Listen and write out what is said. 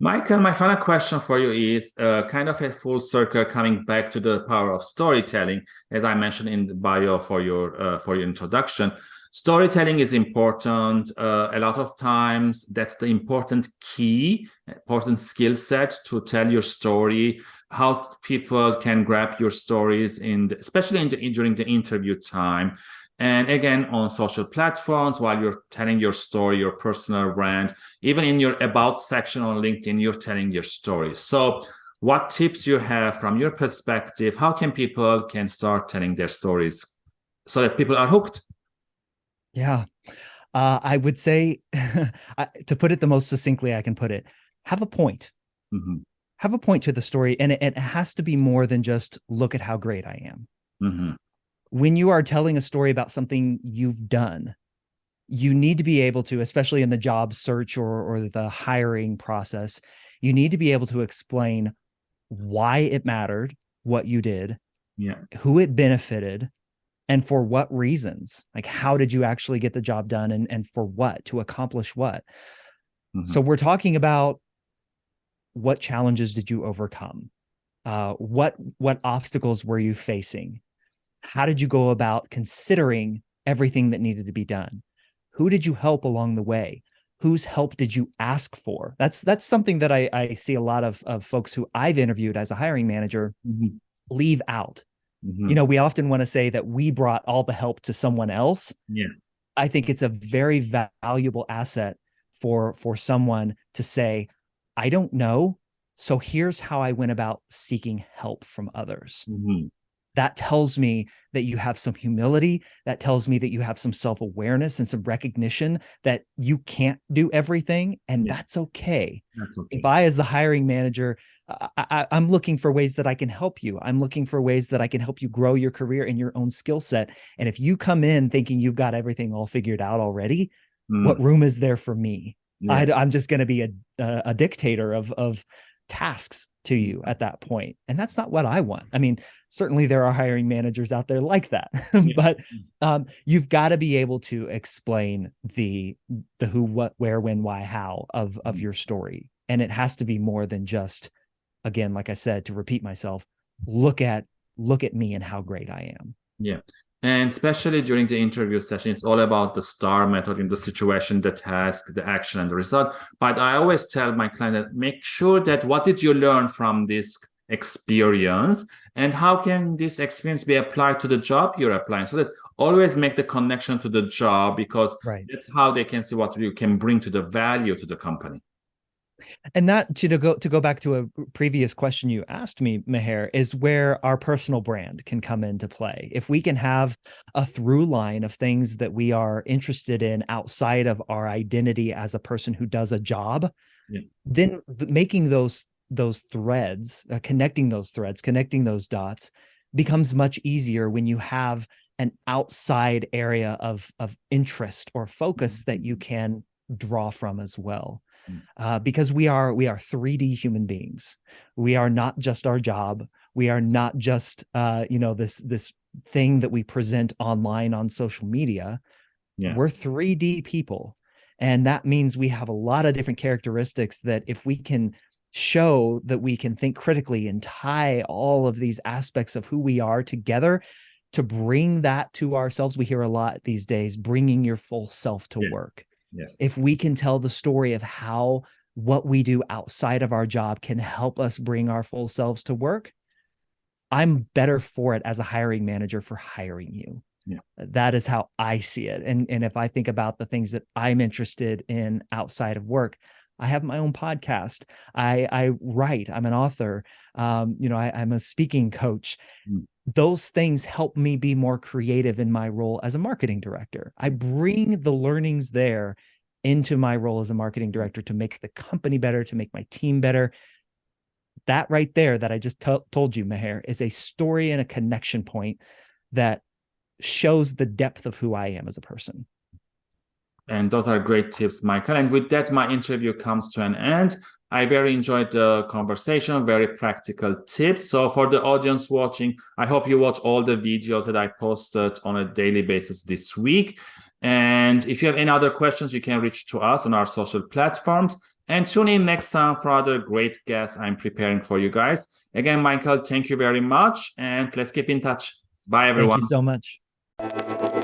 Michael, my final question for you is uh, kind of a full circle coming back to the power of storytelling, as I mentioned in the bio for your uh, for your introduction. Storytelling is important. Uh, a lot of times, that's the important key, important skill set to tell your story. How people can grab your stories in, the, especially in the, during the interview time. And again, on social platforms, while you're telling your story, your personal brand, even in your about section on LinkedIn, you're telling your story. So what tips you have from your perspective? How can people can start telling their stories so that people are hooked? Yeah, uh, I would say to put it the most succinctly I can put it, have a point. Mm -hmm. Have a point to the story. And it, it, has to be more than just look at how great I am. Mm -hmm when you are telling a story about something you've done, you need to be able to, especially in the job search or, or the hiring process, you need to be able to explain why it mattered, what you did, yeah. who it benefited, and for what reasons. Like, how did you actually get the job done and, and for what, to accomplish what? Mm -hmm. So we're talking about what challenges did you overcome? Uh, what what obstacles were you facing? How did you go about considering everything that needed to be done? Who did you help along the way? Whose help did you ask for? That's that's something that I, I see a lot of, of folks who I've interviewed as a hiring manager mm -hmm. leave out. Mm -hmm. You know, we often want to say that we brought all the help to someone else. Yeah. I think it's a very valuable asset for for someone to say, I don't know. So here's how I went about seeking help from others. Mm -hmm that tells me that you have some humility. That tells me that you have some self-awareness and some recognition that you can't do everything. And yeah. that's okay. That's okay. If I, as the hiring manager, I, am looking for ways that I can help you. I'm looking for ways that I can help you grow your career and your own skill set. And if you come in thinking you've got everything all figured out already, mm. what room is there for me? Yeah. I, am just going to be a, a, a dictator of, of tasks to you at that point. And that's not what I want. I mean, certainly there are hiring managers out there like that, but um, you've got to be able to explain the, the who, what, where, when, why, how of, of mm-hmm. your story. And it has to be more than just, again, like I said, to repeat myself, look at, look at me and how great I am. Yeah. And especially during the interview session, it's all about the STAR method in the situation, the task, the action, and the result. But I always tell my client that make sure that what did you learn from this experience and how can this experience be applied to the job you're applying so that always make the connection to the job because right. that's how they can see what you can bring to the value to the company and that to, to go to go back to a previous question you asked me, Meher, is where our personal brand can come into play. If we can have a through line of things that we are interested in outside of our identity as a person who does a job, yeah. then making those those threads, uh, connecting those threads, connecting those dots becomes much easier when you have an outside area of of interest or focus that you mm-hmm. can draw from as well. Mm. uh, because we are we are 3D human beings. We are not just our job. We are not just uh, you know this this thing that we present online on social media. Yeah. We're 3D people. And that means we have a lot of different characteristics that if we can show that we can think critically and tie all of these aspects of who we are together to bring that to ourselves. We hear a lot these days, bringing your full self to yes. work. Yes. If we can tell the story of how what we do outside of our job can help us bring our full selves to work, I'm better for it as a hiring manager for hiring you. Yeah. That is how I see it. And, and if I think about the things that I'm interested in outside of work, I have my own podcast. I, I write, I'm an author. Um, you know, I, am a speaking coach. Mm those things help me be more creative in my role as a marketing director. I bring the learnings there into my role as a marketing director to make the company better, to make my team better. That right there that I just told you, Meher, is a story and a connection point that shows the depth of who I am as a person. And those are great tips, Michael. And with that, my interview comes to an end. I very enjoyed the conversation, very practical tips. So for the audience watching, I hope you watch all the videos that I posted on a daily basis this week. And if you have any other questions, you can reach to us on our social platforms. and tune in next time for other great guests I'm preparing for you guys. Again, Michael, thank you very much. And let's keep in touch. Bye, everyone. Thank you so much.